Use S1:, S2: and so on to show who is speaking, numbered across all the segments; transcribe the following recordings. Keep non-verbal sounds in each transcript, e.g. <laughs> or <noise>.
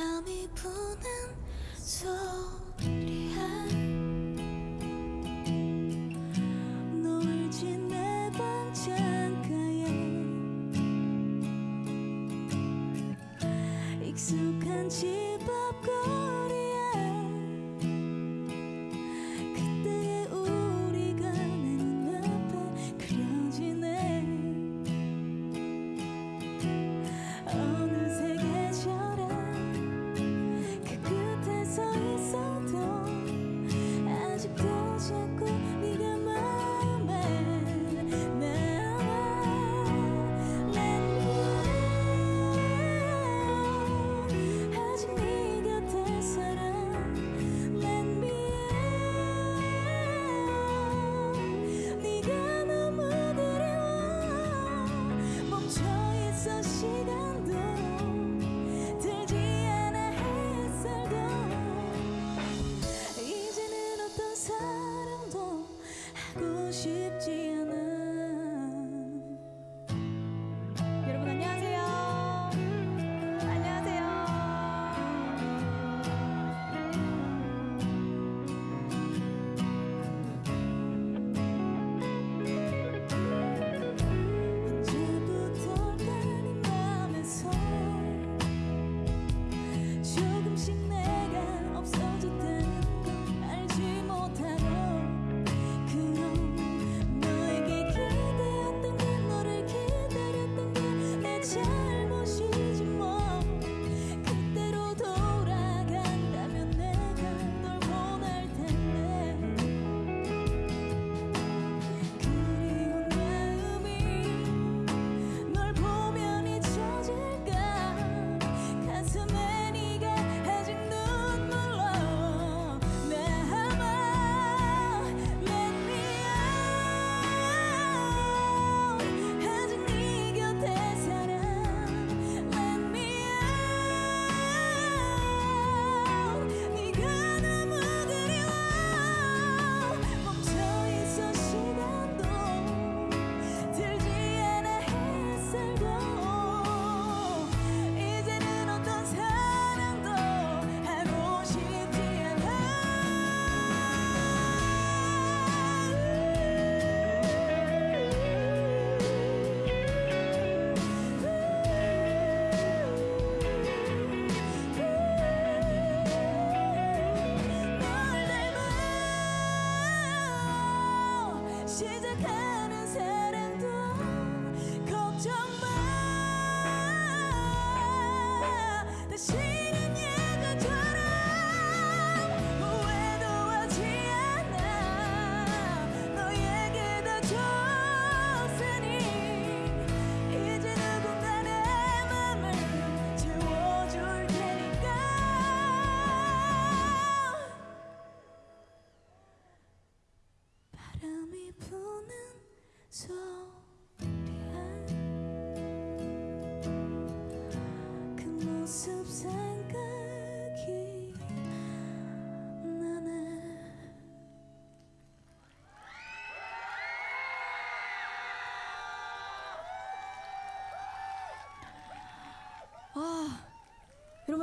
S1: 바람이 부는 소리야. 놀지 내방 창가에 익숙한 집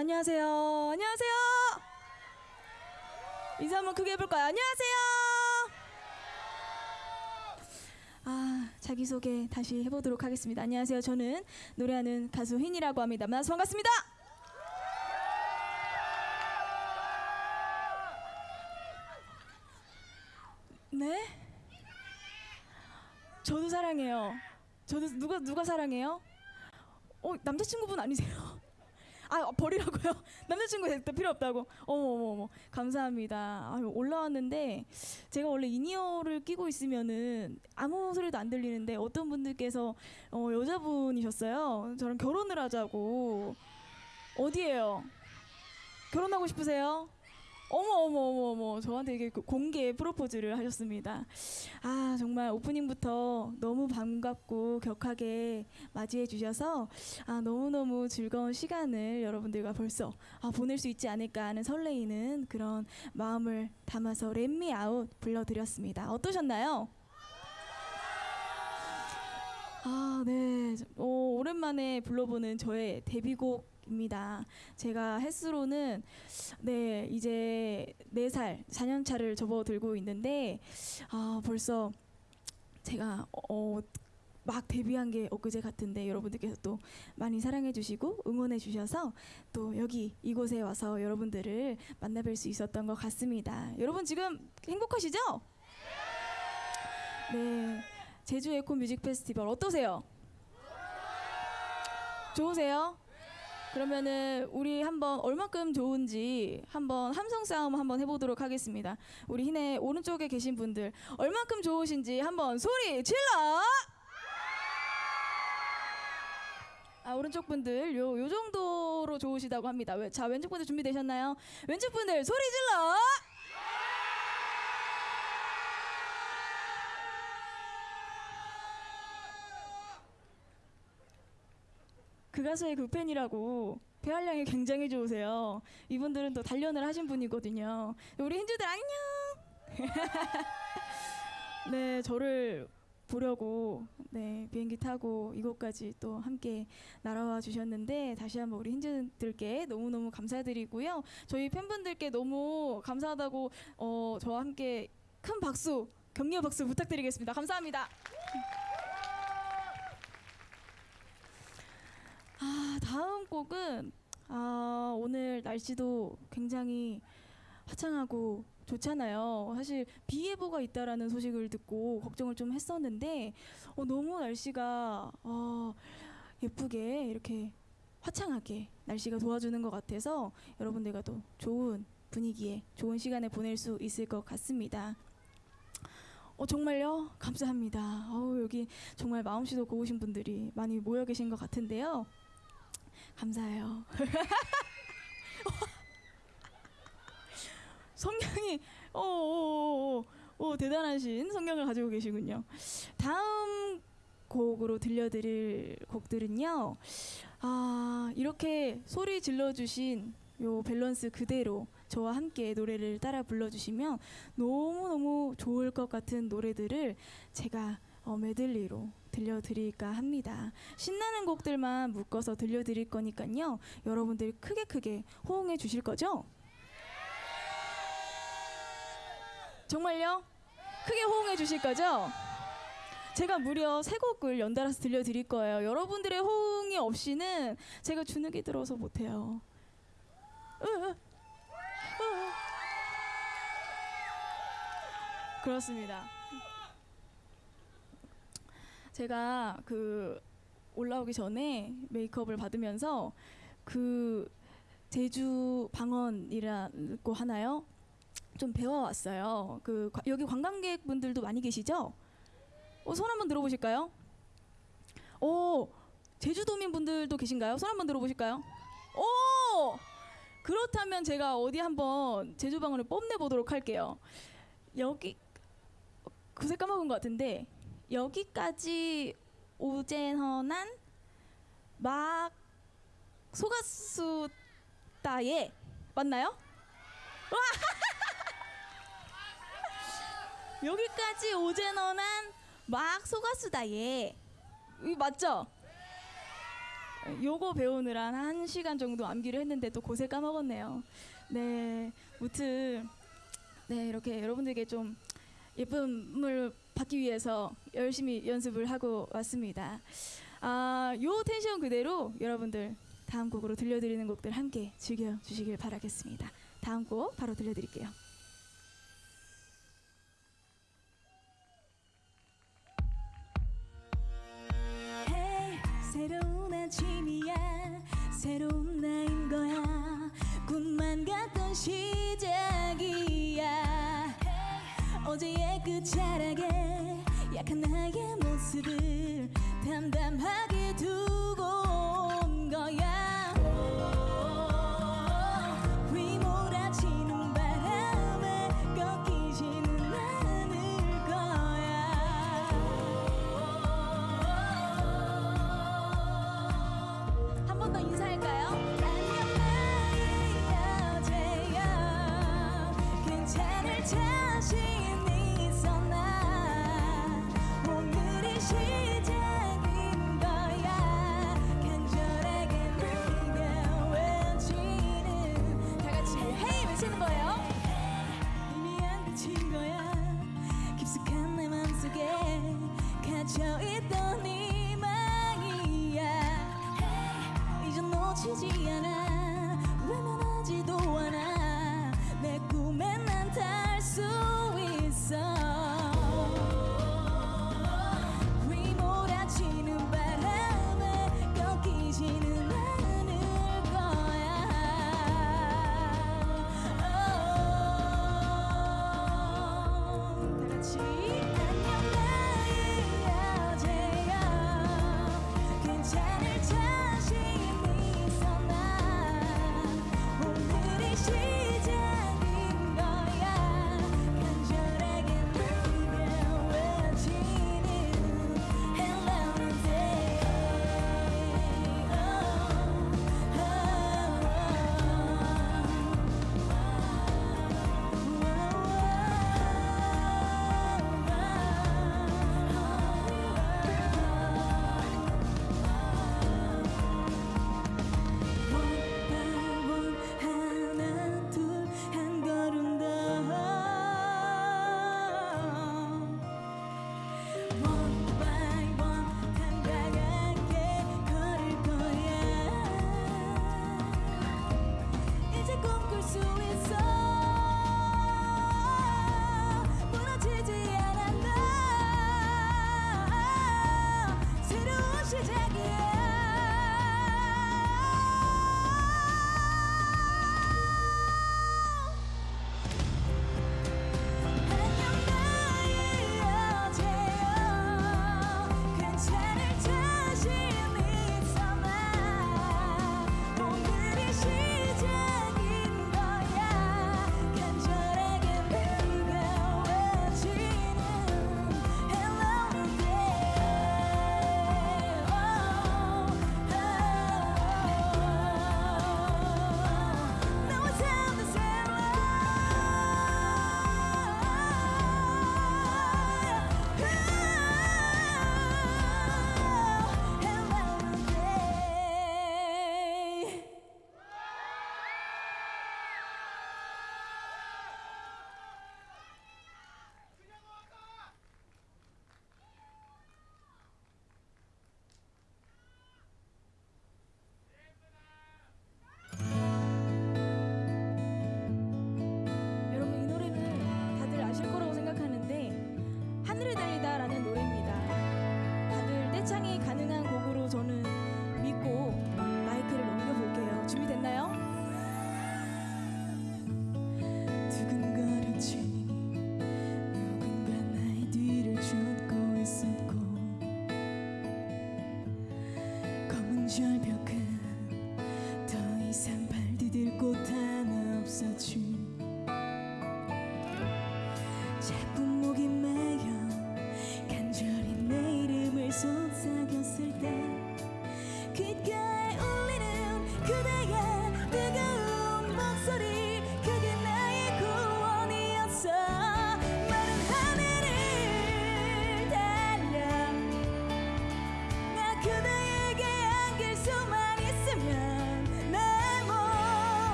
S1: 안녕하세요. 안녕하세요.
S2: 인사 한번 크게 해볼까요? 안녕하세요. 아, 자기소개 다시 해보도록 하겠습니다. 안녕하세요. 저는 노래하는 가수 흰이라고 합니다. 만나서 반갑습니다. 네? 저도 사랑해요. 저도 누가 누가 사랑해요? 어 남자친구분 아니세요? 아 버리라고요? <laughs> 남자친구 됐다 필요 없다고. 어머 어머 어머 감사합니다. 아유, 올라왔는데 제가 원래 이니어를 끼고 있으면은 아무 소리도 안 들리는데 어떤 분들께서 어, 여자분이셨어요. 저랑 결혼을 하자고 어디에요? 결혼하고 싶으세요? 어머 어머 어머 어머 저한테 이게 그 공개 프로포즈를 하셨습니다. 아 정말 오프닝부터 너무 반갑고 격하게 맞이해 주셔서 아 너무 너무 즐거운 시간을 여러분들과 벌써 아, 보낼 수 있지 않을까 하는 설레이는 그런 마음을 담아서 렛미 아웃 불러드렸습니다. 어떠셨나요? 아, 네. 어, 오랜만에 불러보는 저의 데뷔곡 입니다. 제가 횟수로는 네, 이제 4살, 4년 차를 접어들고 있는데 아, 벌써 제가 어, 막 데뷔한 게 엊그제 같은데 여러분들께서 또 많이 사랑해 주시고 응원해 주셔서 또 여기 이곳에 와서 여러분들을 만나뵐 수 있었던 것 같습니다. 여러분 지금 행복하시죠? 네. 제주 에코 뮤직 페스티벌 어떠세요? 좋으세요? 그러면은 우리 한번 얼마큼 좋은지 한번 함성 싸움 한번 해보도록 하겠습니다. 우리 희네 오른쪽에 계신 분들 얼마큼 좋으신지 한번 소리 질러! 아 오른쪽 분들 요, 요 정도로 좋으시다고 합니다. 왜- 자 왼쪽 분들 준비되셨나요? 왼쪽 분들 소리 질러! 가수의 그 팬이라고 폐활량이 굉장히 좋으세요. 이분들은 또 단련을 하신 분이거든요. 우리 hin즈들 안녕. <laughs> 네, 저를 보려고 네 비행기 타고 이곳까지 또 함께 날아와 주셨는데 다시 한번 우리 힌즈들께 너무 너무 감사드리고요. 저희 팬분들께 너무 감사하다고 어, 저와 함께 큰 박수 격려 박수 부탁드리겠습니다. 감사합니다. 아, 다음 곡은 아, 오늘 날씨도 굉장히 화창하고 좋잖아요. 사실 비 예보가 있다라는 소식을 듣고 걱정을 좀 했었는데 어, 너무 날씨가 어, 예쁘게 이렇게 화창하게 날씨가 도와주는 것 같아서 여러분들과 또 좋은 분위기에 좋은 시간을 보낼 수 있을 것 같습니다. 어, 정말요? 감사합니다. 어우, 여기 정말 마음씨도 고우신 분들이 많이 모여 계신 것 같은데요. 감사해요. <laughs> 성경이 어, 오, 오, 오, 대단하신 성경을 가지고 계시군요. 다음 곡으로 들려드릴 곡들은요. 아 이렇게 소리 질러주신 요 밸런스 그대로 저와 함께 노래를 따라 불러주시면 너무 너무 좋을 것 같은 노래들을 제가 어, 메들리로 들려드릴까 합니다. 신나는 곡들만 묶어서 들려드릴 거니까요. 여러분들 크게 크게 호응해 주실 거죠? 정말요? 크게 호응해 주실 거죠? 제가 무려 세 곡을 연달아서 들려드릴 거예요. 여러분들의 호응이 없이는 제가 주눅이 들어서 못해요. 으, 으. 그렇습니다. 제가 그 올라오기 전에 메이크업을 받으면서 그 제주 방언이라고 하나요? 좀 배워왔어요. 그 과- 여기 관광객분들도 많이 계시죠? 어, 손 한번 들어보실까요? 오, 제주도민 분들도 계신가요? 손 한번 들어보실까요? 오, 그렇다면 제가 어디 한번 제주 방언을 뽐내 보도록 할게요. 여기 그새 까먹은 것 같은데 여기까지 오젠허난 막 소가수 따에 맞나요? <laughs> 여기까지 오젠어난 막. 이 맞죠? 요거 배우느라 한 시간 정도 암기를 했는데 또 고세 까먹었네요. 네, 무튼 네 이렇게 여러분들께 좀 예쁨을 받기 위해서 열심히 연습을 하고 왔습니다. 아, 요 텐션 그대로 여러분들 다음 곡으로 들려드리는 곡들 함께 즐겨 주시길 바라겠습니다. 다음 곡 바로 들려드릴게요.
S1: 새로운 아침이야 새로운 나인 거야 꿈만 같던 시 어제의 그 차라게 약한 나의 모습을 담담하게 두고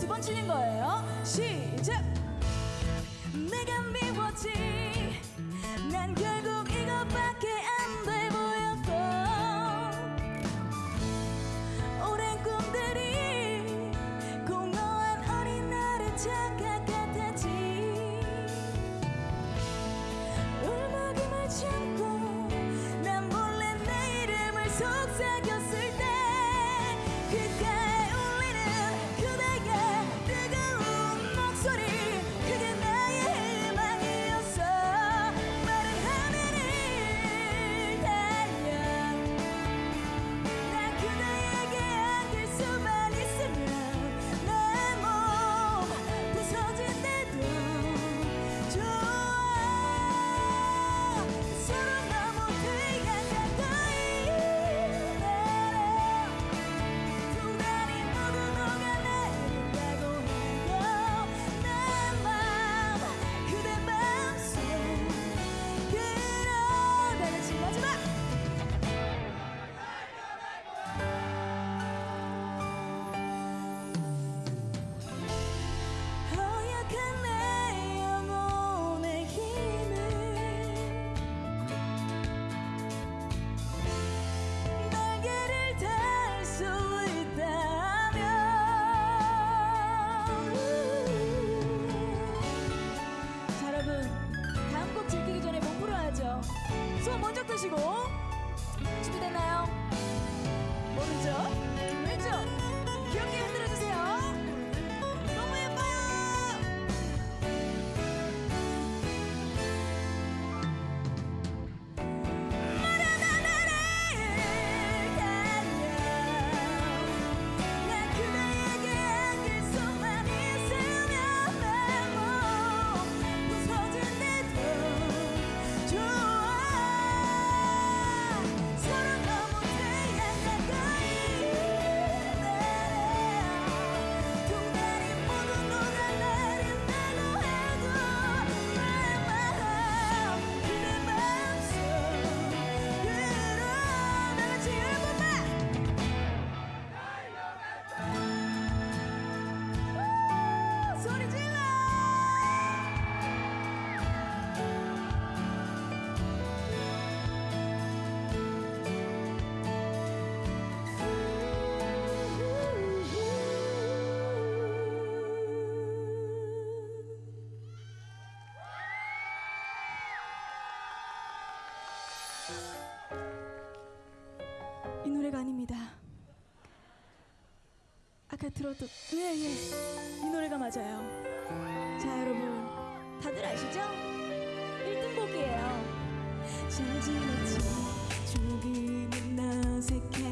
S1: 두
S2: 번 치는 거예요. 아까 들었던 예예 예. 이 노래가 맞아요 자 여러분 다들 아시죠? 1등곡이에요 잘 지냈지 조금은 어색해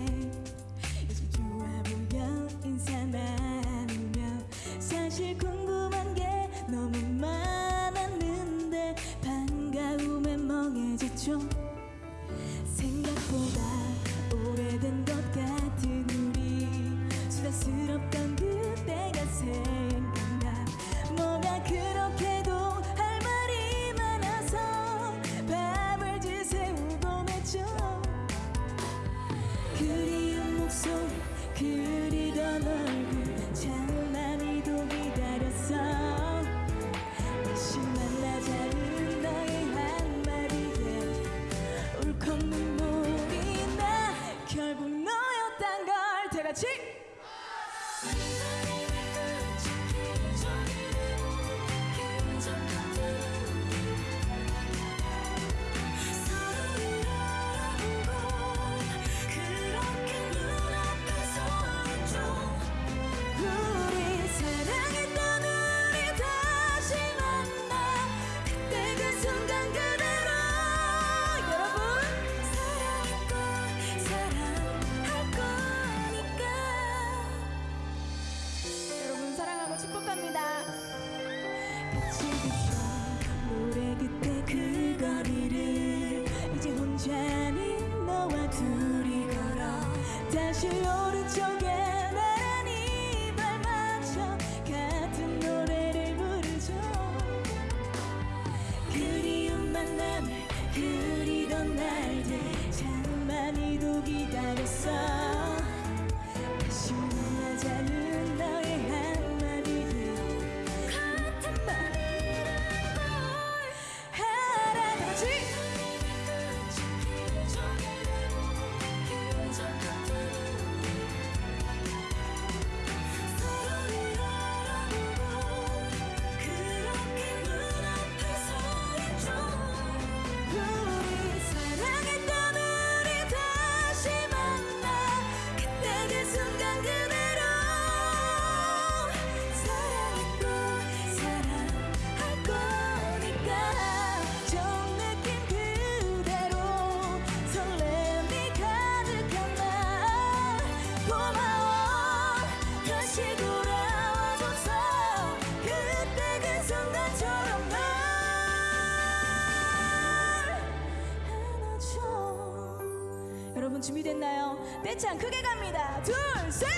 S2: 여러분 준비됐나요? 떼창 크게 갑니다. 둘, 셋!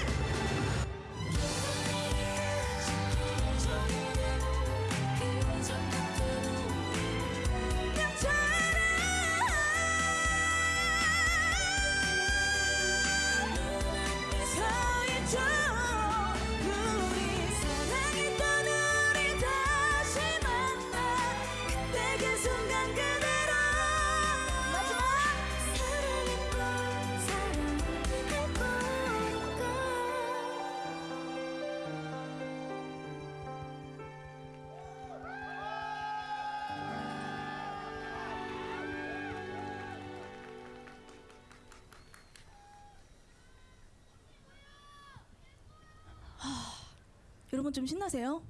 S2: 여러분 좀 신나세요?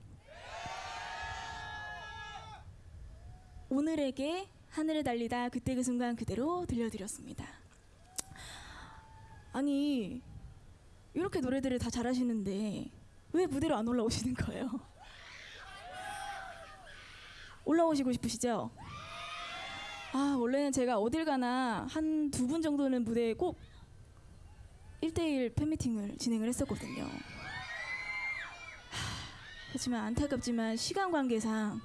S2: 오늘에게 하늘을 달리다 그때 그 순간 그대로 들려드렸습니다. 아니 이렇게 노래들을 다 잘하시는데 왜 무대로 안 올라오시는 거예요? 올라오시고 싶으시죠? 아 원래는 제가 어딜 가나 한 두 분 정도는 무대에 꼭 1대1 팬미팅을 진행을 했었거든요. 하, 그렇지만 안타깝지만 시간 관계상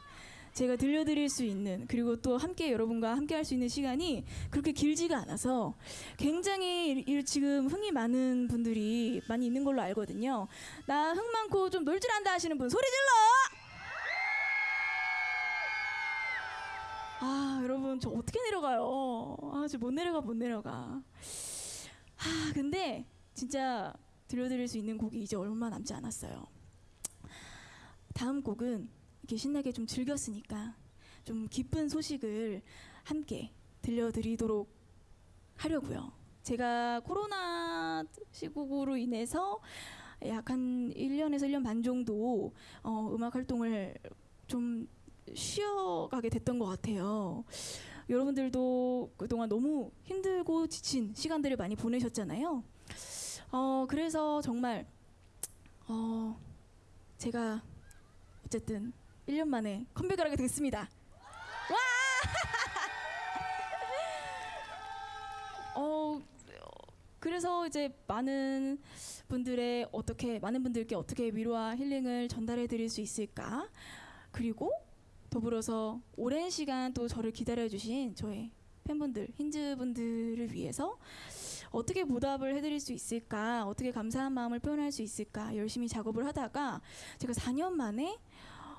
S2: 제가 들려드릴 수 있는 그리고 또 함께 여러분과 함께 할 수 있는 시간이 그렇게 길지가 않아서 굉장히 지금 흥이 많은 분들이 많이 있는 걸로 알거든요. 나 흥 많고 좀 놀 줄 안다 하시는 분 소리 질러! 아 여러분 저 어떻게 내려가요? 아 저 못 내려가 못 내려가. 아 근데 진짜 들려드릴 수 있는 곡이 이제 얼마 남지 않았어요. 다음 곡은 이렇게 신나게 좀 즐겼으니까 좀 기쁜 소식을 함께 들려드리도록 하려고요. 제가 코로나 시국으로 인해서 약 한 1년에서 1년 반 정도 어, 음악 활동을 좀 쉬어가게 됐던 것 같아요. 여러분들도 그동안 너무 힘들고 지친 시간들을 많이 보내셨잖아요. 어, 그래서 정말 어, 제가 어쨌든 1년 만에 컴백을 하게 됐습니다. 와! <laughs> 어, 그래서 이제 많은 분들의 어떻게 많은 분들께 어떻게 위로와 힐링을 전달해 드릴 수 있을까? 그리고 더불어서 오랜 시간 또 저를 기다려 주신 저의 팬분들, 힌즈 분들을 위해서 어떻게 보답을 해드릴 수 있을까, 어떻게 감사한 마음을 표현할 수 있을까 열심히 작업을 하다가 제가 4년 만에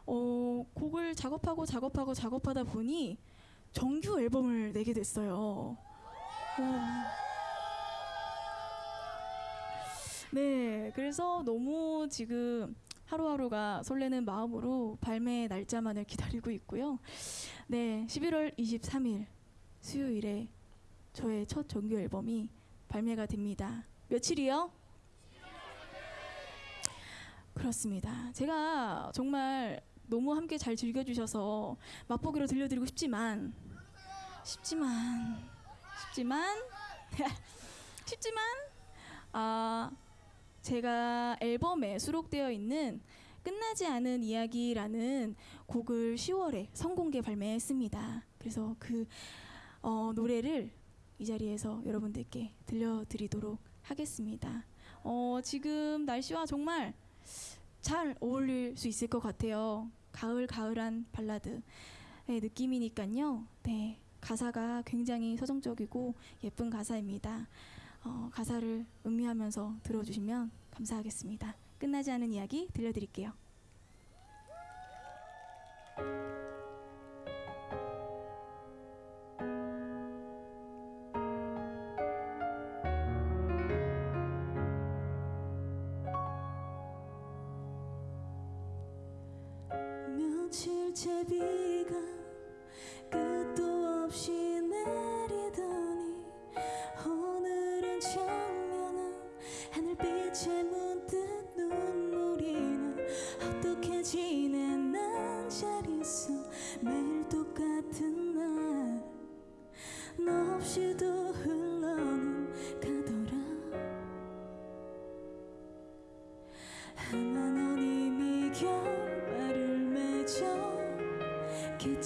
S2: 어, 곡을 작업하고 작업하고 작업하다 보니 정규 앨범을 내게 됐어요. 어. 네, 그래서 너무 지금 하루하루가 설레는 마음으로 발매 날짜만을 기다리고 있고요. 네, 11월 23일 수요일에 저의 첫 정규 앨범이 발매가 됩니다. 며칠이요? 그렇습니다. 제가 정말 너무 함께 잘 즐겨주셔서 맛보기로 들려드리고 싶지만, 쉽지만, 쉽지만, 쉽지만, <laughs> 아, 제가 앨범에 수록되어 있는 끝나지 않은 이야기라는 곡을 10월에 선공개 발매했습니다. 그래서 그 어, 노래를 이 자리에서 여러분들께 들려드리도록 하겠습니다. 어, 지금 날씨와 정말 잘 어울릴 수 있을 것 같아요. 가을 가을한 발라드의 느낌이니까요. 네, 가사가 굉장히 서정적이고 예쁜 가사입니다. 어, 가사를 음미하면서 들어주시면 감사하겠습니다. 끝나지 않은 이야기 들려드릴게요.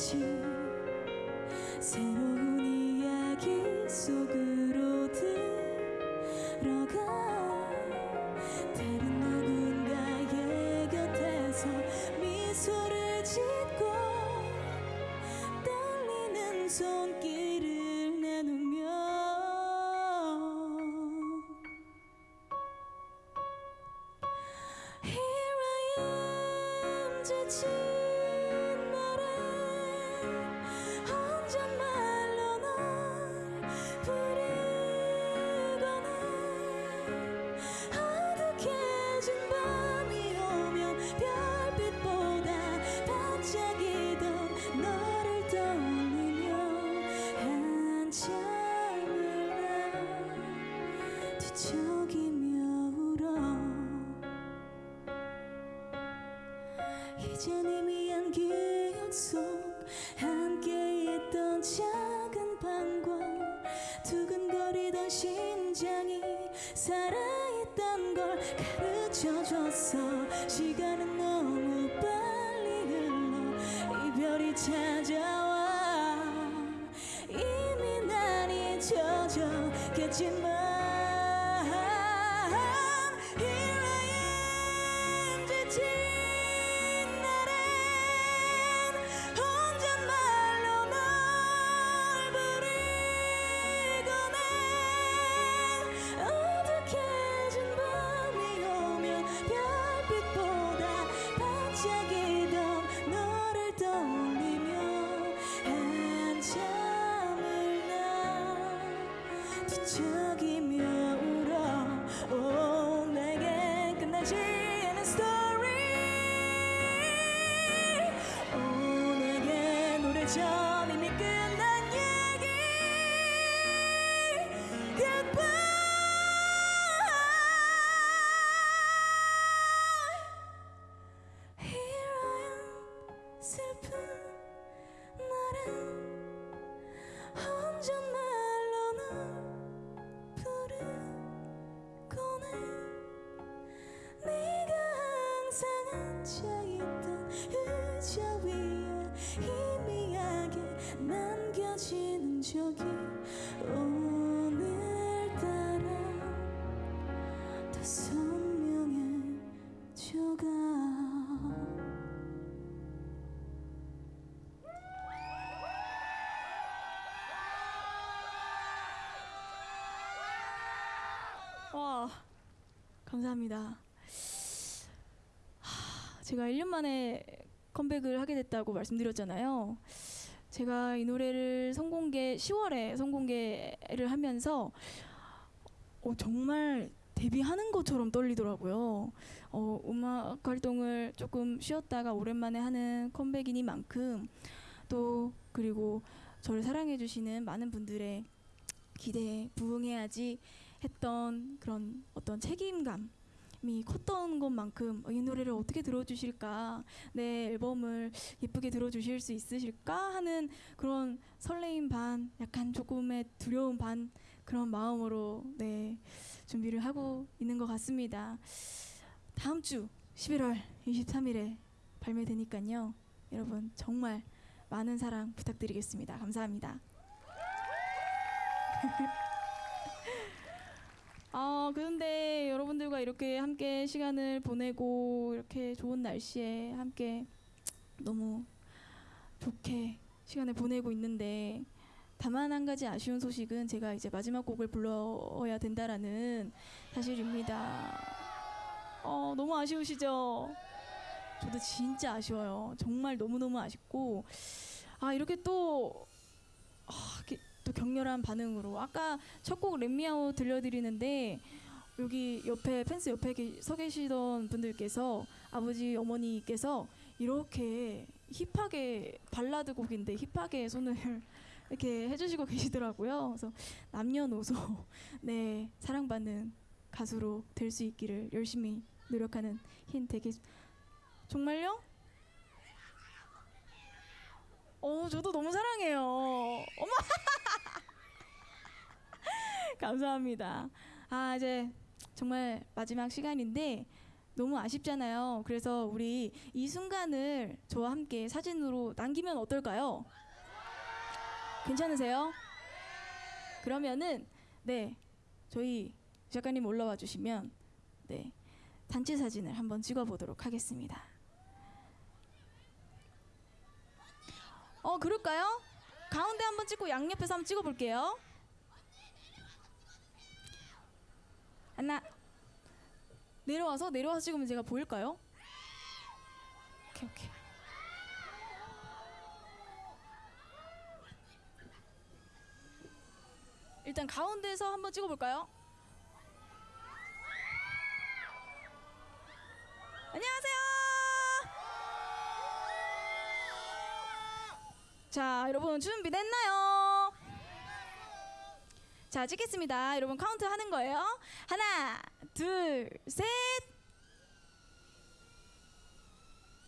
S1: you. 두근거리던 심장이 살아있던 걸 가르쳐줬어 시간은 너무 빨리 흘러 이별이 찾아와. 이미 난 잊혀졌겠지만 울어. 오 내게 끝나지 않은 스토리 오 내게 노래처
S2: 감사합니다. 하, 제가 1년 만에 컴백을 하게 됐다고 말씀드렸잖아요. 제가 이 노래를 선공개 10월에 선공개를 하면서 어, 정말 데뷔하는 것처럼 떨리더라고요. 어, 음악 활동을 조금 쉬었다가 오랜만에 하는 컴백이니만큼 또 그리고 저를 사랑해 주시는 많은 분들의 기대에 부응해야지 했던 그런 어떤 책임감 이 컸던 것만큼 어, 이 노래를 어떻게 들어주실까 내 앨범을 예쁘게 들어주실 수 있으실까 하는 그런 설레임 반 약간 조금의 두려움 반 그런 마음으로 네 준비를 하고 있는 것 같습니다. 다음 주 11월 23일에 발매되니까요. 여러분 정말 많은 사랑 부탁드리겠습니다. 감사합니다 <laughs> 아, 그런데 여러분들과 이렇게 함께 시간을 보내고 이렇게 좋은 날씨에 함께 너무 좋게 시간을 보내고 있는데 다만 한 가지 아쉬운 소식은 제가 이제 마지막 곡을 불러야 된다라는 사실입니다. 어, 너무 아쉬우시죠? 저도 진짜 아쉬워요. 정말 너무너무 아쉽고 아, 이렇게 또 아, 이렇게 또 격렬한 반응으로 아까 첫 곡 렛미아오 들려드리는데 여기 옆에 펜스 옆에 계- 서 계시던 분들께서 아버지 어머니께서 이렇게 힙하게 발라드 곡인데 힙하게 손을 <laughs> 이렇게 해주시고 계시더라고요. 그래서 남녀노소 <laughs> 네 사랑받는 가수로 될 수 있기를 열심히 노력하는 흰 되게 정말요? 어 저도 너무 사랑해요. 어머 <laughs> 감사합니다. 아 이제 정말 마지막 시간인데 너무 아쉽잖아요. 그래서 우리 이 순간을 저와 함께 사진으로 남기면 어떨까요? 괜찮으세요? 그러면은 네 저희 작가님 올라와 주시면 네 단체 사진을 한번 찍어 보도록 하겠습니다. 그럴까요? 가운데 한번 찍고 양옆에서 한번 찍어 볼게요. 하나 내려와서 내려와서 찍으면 제가 보일까요? 오케이 오케이. 일단 가운데서 한번 찍어볼까요? 안녕하세요. 자, 여러분 준비됐나요? 자, 찍겠습니다. 여러분 카운트 하는 거예요. 하나, 둘, 셋.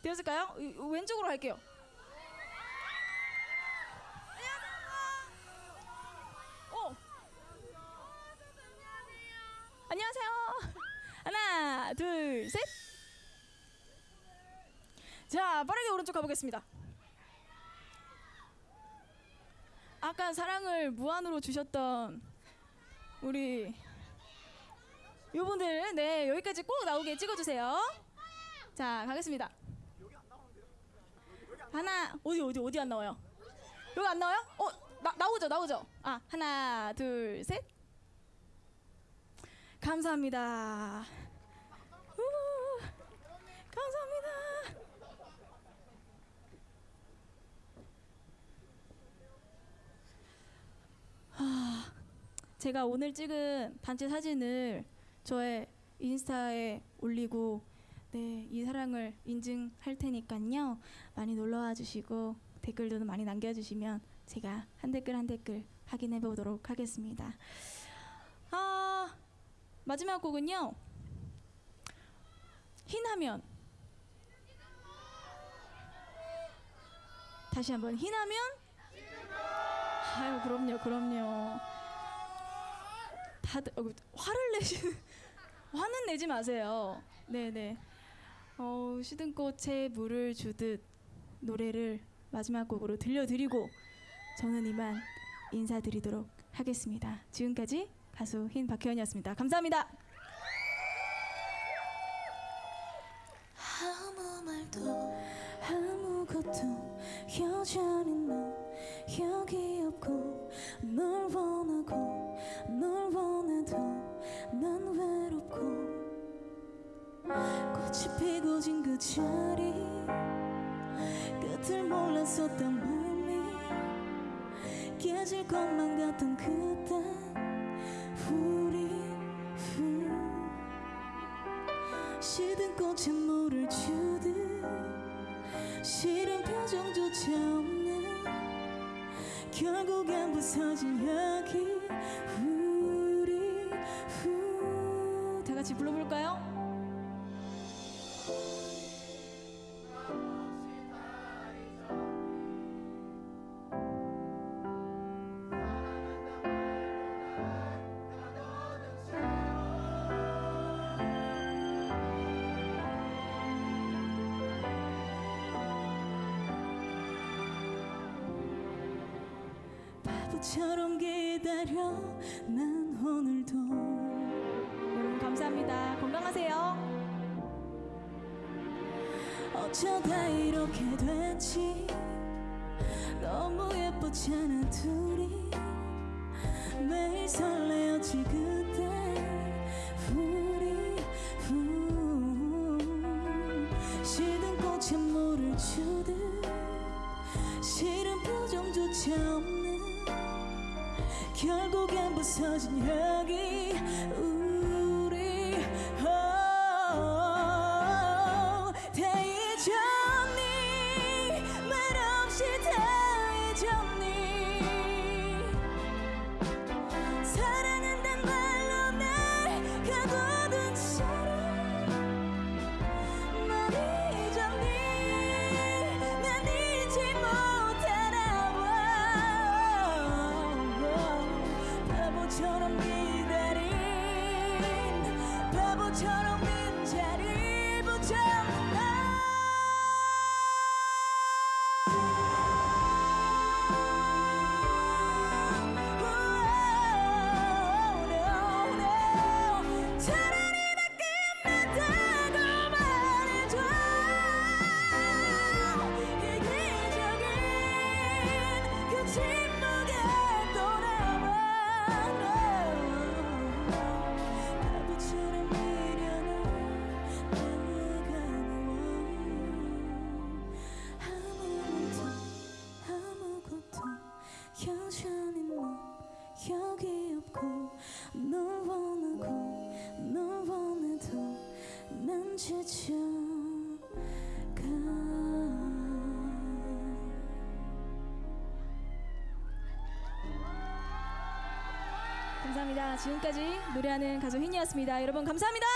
S2: 되었을까요? 왼쪽으로 할게요. 어. 안녕하세요. 하나, 둘, 셋. 자, 빠르게 오른쪽 가보겠습니다. 아까 사랑을 무한으로 주셨던 우리 요분들 네 여기까지 꼭 나오게 찍어주세요. 자 가겠습니다. 하나 어디 어디 어디 안 나와요? 여기 안 나와요? 어 나, 나오죠 나오죠. 아 하나 둘 셋. 감사합니다. 우, 감사합니다. 아, 제가 오늘 찍은 단체 사진을 저의 인스타에 올리고 네, 이 사랑을 인증할 테니까요. 많이 놀러 와 주시고 댓글도 많이 남겨 주시면 제가 한 댓글 한 댓글 확인해 보도록 하겠습니다. 아, 마지막 곡은요. 흰하면 다시 한번 흰하면 아유 그럼요 그럼요. 다들 어, 화를 내시는 <laughs> 화는 내지 마세요. 네네. 어, 시든 꽃에 물을 주듯 노래를 마지막 곡으로 들려드리고 저는 이만 인사드리도록 하겠습니다. 지금까지 가수 흰 박혜연이었습니다. 감사합니다.
S1: 아무 말도 아무것도 여전히 넌 여기 없고 널 원하고 널 원해도 난 외롭고 꽃이 피고 진 그 자리 끝을 몰랐었던 마음이 깨질 것만 같던 그때 우리 후 시든 꽃에 물을 주듯 싫은 표정조차 없는 결국엔 부서진 여기 우리 후
S2: 다 같이 불러볼까요?
S1: 바보처럼 기다려 난 오늘도.
S2: 여러분 감사합니다. 건강하세요.
S1: 어쩌다 이렇게 됐지? 너무 예뻤잖아 둘이? 매일 설레었지 그때. 우리 후. 시든 꽃에 물을 주듯 싫은 표정조차 결국엔 부서진 여기
S2: 지금까지 노래하는 가수 흰이었습니다. 여러분 감사합니다